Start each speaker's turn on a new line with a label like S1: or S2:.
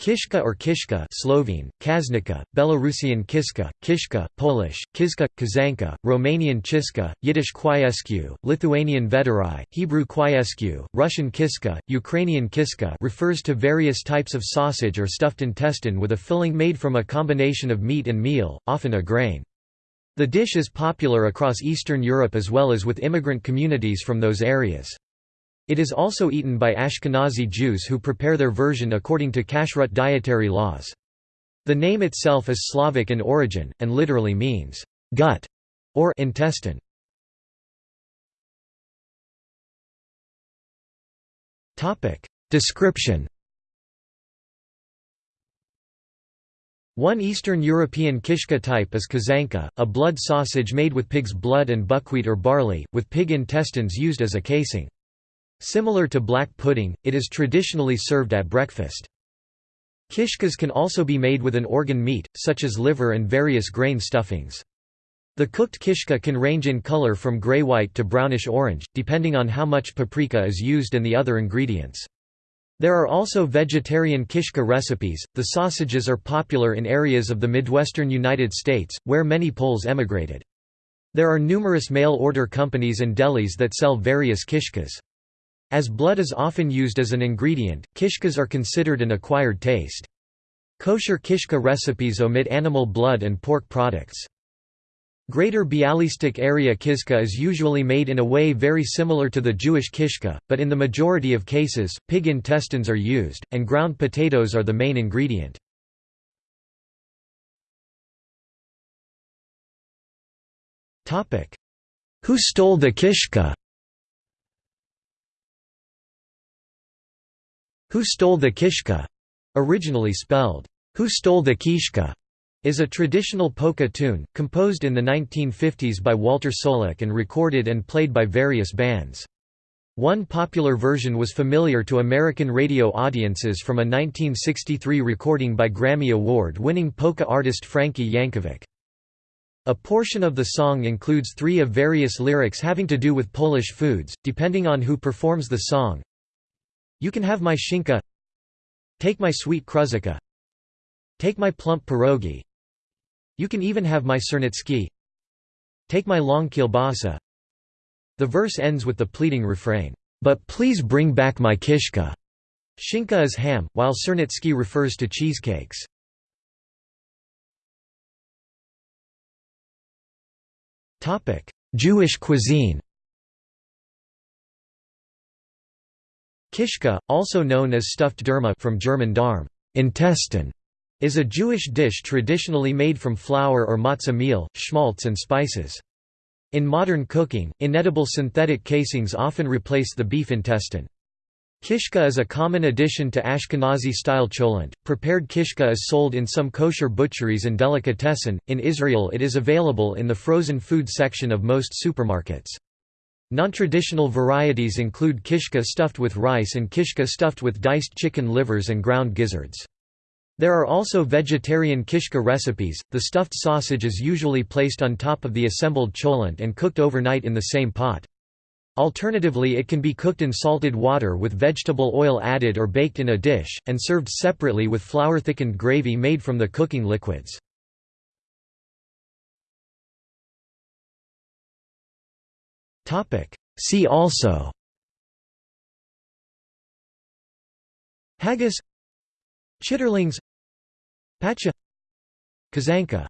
S1: Kishka or Kishka Slovene, Kaznika, Belarusian Kiska, Kishka, Polish, Kizka, Kaszanka, Romanian Chiska, Yiddish Kwiesku, Lithuanian Vedarai, Hebrew Kwiesku, Russian Kiska, Ukrainian Kiska refers to various types of sausage or stuffed intestine with a filling made from a combination of meat and meal, often a grain. The dish is popular across Eastern Europe as well as with immigrant communities from those areas. It is also eaten by Ashkenazi Jews who prepare their version according to kashrut dietary laws. The name itself is Slavic in origin, and literally means, gut or intestine. Description One Eastern European kishka type is kaszanka, a blood sausage made with pig's blood and buckwheat or barley, with pig intestines used as a casing. Similar to black pudding, it is traditionally served at breakfast. Kishkas can also be made with an organ meat, such as liver and various grain stuffings. The cooked kishka can range in color from gray-white to brownish-orange, depending on how much paprika is used and the other ingredients. There are also vegetarian kishka recipes. The sausages are popular in areas of the Midwestern United States, where many Poles emigrated. There are numerous mail-order companies and delis that sell various kishkas. As blood is often used as an ingredient, kishkas are considered an acquired taste. Kosher kishka recipes omit animal blood and pork products. Greater Bialystok area kishka is usually made in a way very similar to the Jewish kishka, but in the majority of cases, pig intestines are used, and ground potatoes are the main ingredient. Who stole the kishka Who Stole the Kishka, originally spelled, Who Stole the Keeshka, is a traditional polka tune, composed in the 1950s by Walter Solek and recorded and played by various bands. One popular version was familiar to American radio audiences from a 1963 recording by Grammy Award-winning polka artist Frankie Yankovic. A portion of the song includes three of various lyrics having to do with Polish foods, depending on who performs the song. You can have my shinka. Take my sweet kruzika. Take my plump pierogi. You can even have my sernitsky. Take my long kielbasa. The verse ends with the pleading refrain, "'But please bring back my kishka' Shinka is ham, while sernitsky refers to cheesecakes. Jewish cuisine Kishka, also known as stuffed derma from German Darm intestine, is a Jewish dish traditionally made from flour or matzah meal, schmaltz and spices. In modern cooking, inedible synthetic casings often replace the beef intestine. Kishka is a common addition to Ashkenazi-style cholent. Prepared kishka is sold in some kosher butcheries and delicatessen. In Israel it is available in the frozen food section of most supermarkets. Non-traditional varieties include kishka stuffed with rice and kishka stuffed with diced chicken livers and ground gizzards. There are also vegetarian kishka recipes. The stuffed sausage is usually placed on top of the assembled cholent and cooked overnight in the same pot. Alternatively it can be cooked in salted water with vegetable oil added or baked in a dish, and served separately with flour-thickened gravy made from the cooking liquids. See also. Haggis. Chitterlings. Pacha Kaszanka